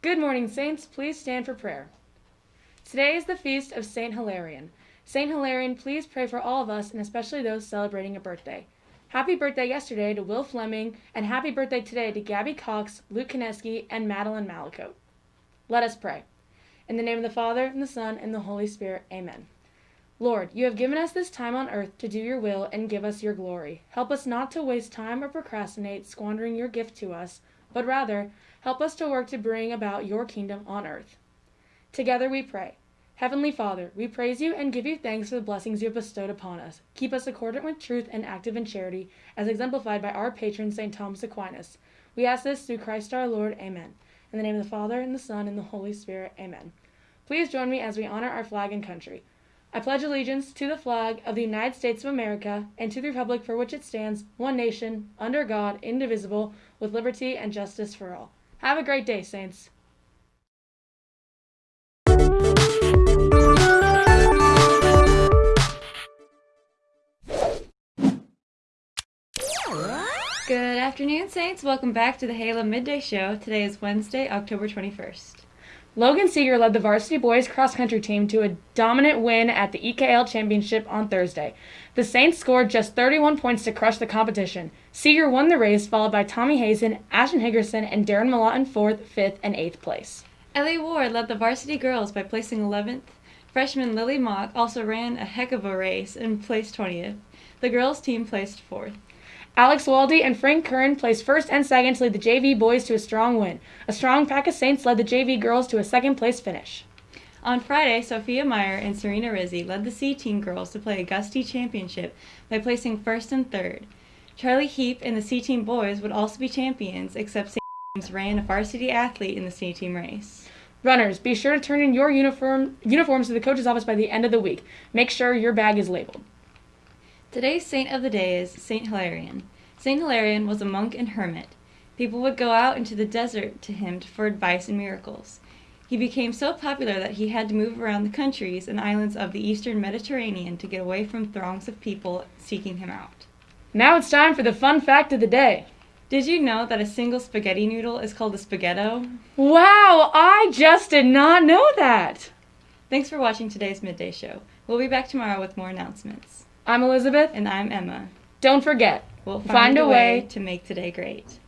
Good morning, Saints. Please stand for prayer. Today is the feast of Saint Hilarion. Saint Hilarion, please pray for all of us and especially those celebrating a birthday. Happy birthday yesterday to Will Fleming, and happy birthday today to Gabby Cox, Luke Kineski, and Madeline Malicote. Let us pray. In the name of the Father, and the Son, and the Holy Spirit, amen. Lord, you have given us this time on earth to do your will and give us your glory. Help us not to waste time or procrastinate squandering your gift to us, but rather help us to work to bring about your kingdom on earth. Together we pray. Heavenly Father, we praise you and give you thanks for the blessings you have bestowed upon us. Keep us accordant with truth and active in charity, as exemplified by our patron, St. Thomas Aquinas. We ask this through Christ our Lord. Amen. In the name of the Father, and the Son, and the Holy Spirit. Amen. Please join me as we honor our flag and country. I pledge allegiance to the flag of the United States of America and to the republic for which it stands, one nation, under God, indivisible, with liberty and justice for all. Have a great day, Saints. Good afternoon, Saints. Welcome back to the Halo Midday Show. Today is Wednesday, October 21st. Logan Seeger led the varsity boys cross country team to a dominant win at the EKL Championship on Thursday. The Saints scored just 31 points to crush the competition. Seeger won the race, followed by Tommy Hazen, Ashton Higgerson, and Darren Malott in fourth, fifth, and eighth place. Ellie Ward led the varsity girls by placing 11th. Freshman Lily Mock also ran a heck of a race and placed 20th. The girls' team placed fourth. Alex Waldy and Frank Curran placed first and second to lead the JV boys to a strong win. A strong pack of Saints led the JV girls to a second place finish. On Friday, Sophia Meyer and Serena Rizzi led the C Team girls to play a Gusty Championship by placing first and third. Charlie Heap and the C Team boys would also be champions, except St. James ran a varsity athlete in the C Team race. Runners, be sure to turn in your uniform uniforms to the coach's office by the end of the week. Make sure your bag is labeled. Today's saint of the day is Saint Hilarion. Saint Hilarion was a monk and hermit. People would go out into the desert to him for advice and miracles. He became so popular that he had to move around the countries and islands of the eastern Mediterranean to get away from throngs of people seeking him out. Now it's time for the fun fact of the day. Did you know that a single spaghetti noodle is called a spaghetto? Wow, I just did not know that. Thanks for watching today's Midday Show. We'll be back tomorrow with more announcements. I'm Elizabeth. And I'm Emma. Don't forget, we'll find, find a way, way to make today great.